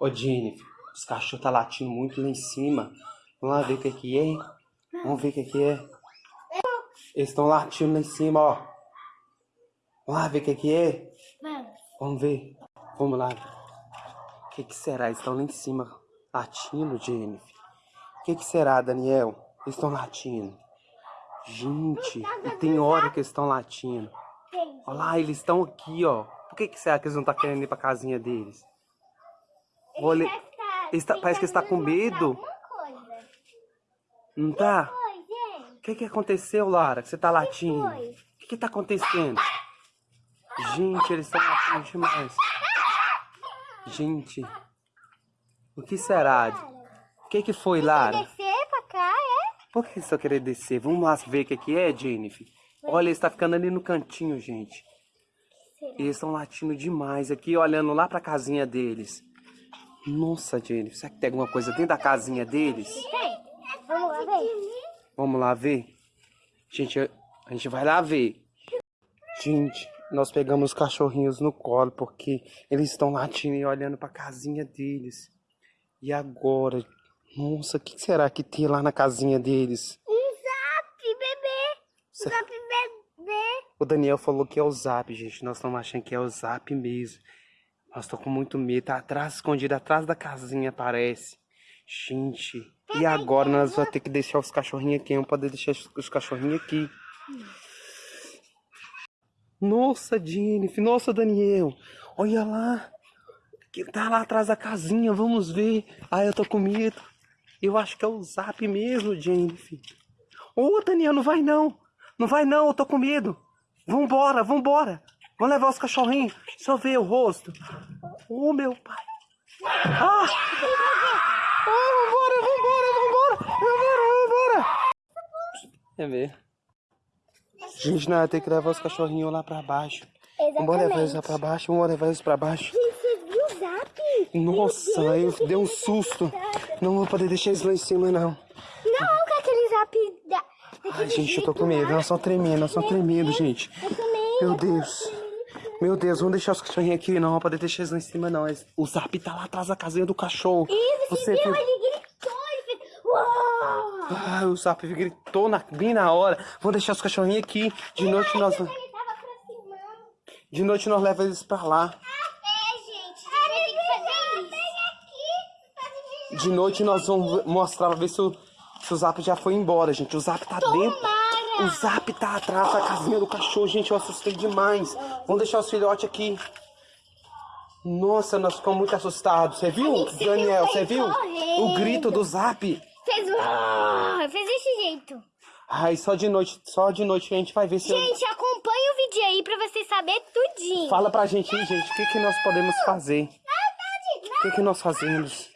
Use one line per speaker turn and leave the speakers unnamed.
Ô, Jennifer, os cachorros tá latindo muito lá em cima. Vamos lá ver o que que é. Vamos ver o que que é. Eles estão latindo lá em cima, ó. Vamos lá ver o que que é.
Vamos.
Ver. Vamos lá. O que que será? Eles estão lá em cima latindo, Jennifer. O que que será, Daniel? Eles estão latindo. Gente, e tem hora que eles estão latindo. Olha lá, eles estão aqui, ó. Por que que será que eles não estão querendo ir pra casinha deles? Vou
Ele
ler- parece que eles tá com medo. Não tá? O que que aconteceu, Lara? Que você tá latindo? O que que tá acontecendo? Gente, eles estão latindo demais. Gente, o que será? O que que foi, Lara?
Descer pra cá, é?
Por que estão querendo descer? Vamos lá ver o que que é, Jennifer? Olha, eles estão ficando ali no cantinho, gente. Eles estão latindo demais aqui, olhando lá pra casinha deles. Nossa, Jennifer, será que tem alguma coisa dentro da casinha deles?
Tem. Vamos lá ver.
Vamos lá ver? Gente, a gente vai lá ver. Gente, nós pegamos os cachorrinhos no colo porque eles estão latindo e olhando pra casinha deles. E agora? Nossa, o que será que tem lá na casinha deles?
Um zap, bebê.
Cê-
Zap, bebê.
O Daniel falou que é o Zap, gente. Nós estamos achando que é o Zap mesmo. Nós estamos com muito medo. Tá atrás, escondido atrás da casinha, parece. Gente, e agora nós vamos ter que deixar os cachorrinhos aqui. Não pode deixar os- os cachorrinhos aqui. Nossa, Jennifer. Nossa, Daniel. Olha lá. Que tá lá atrás da casinha. Vamos ver. Ai, eu tô com medo. Eu acho que é o Zap mesmo, Jennifer. Ô, Daniel, não vai não. Não vai não, eu tô com medo. Vambora, vambora. Vamos levar os cachorrinhos. Deixa eu ver o rosto. Ô, meu pai. Ah! Ah, vambora, vambora, vambora. Vambora, vambora. É ver. Gente, nós ter que levar os cachorrinhos lá pra baixo. Vamos levar eles lá pra baixo, vamos levar eles pra baixo.
Gente, você viu o zap?
Nossa, eu dei um susto. Não vou poder deixar eles lá em cima, não.
Não, com aquele zap da...
Ai, gente, eu tô com medo. Nós estamos tremendo, nós estamos tremendo, gente. Meu Deus. Meu Deus, vamos deixar os cachorrinhos aqui. Não, poder deixar eles lá em cima, não. O Zap tá lá atrás da casinha do cachorro.
Isso,
Você
viu? Ele gritou, ele fez... Uau!
Ah, o Zap gritou na, bem na hora. Vamos deixar os cachorrinhos aqui. De noite nós, de noite nós levamos eles pra lá. De noite nós vamos mostrar pra ver se o, se o Zap já foi embora, gente. O Zap tá dentro. O Zap tá atrás da casinha do cachorro, gente. Eu assustei demais. Vamos deixar os filhotes aqui. Nossa, nós ficamos muito assustados. Você viu, Daniel? Você viu?
correndo.
O grito do Zap.
Fez... uau, Fez desse jeito.
Ai, só de noite, só de noite a gente vai ver se.
Gente, acompanha o vídeo aí pra vocês saberem tudinho.
Fala pra gente aí, gente, o que, que nós podemos fazer? O que, que nós fazemos?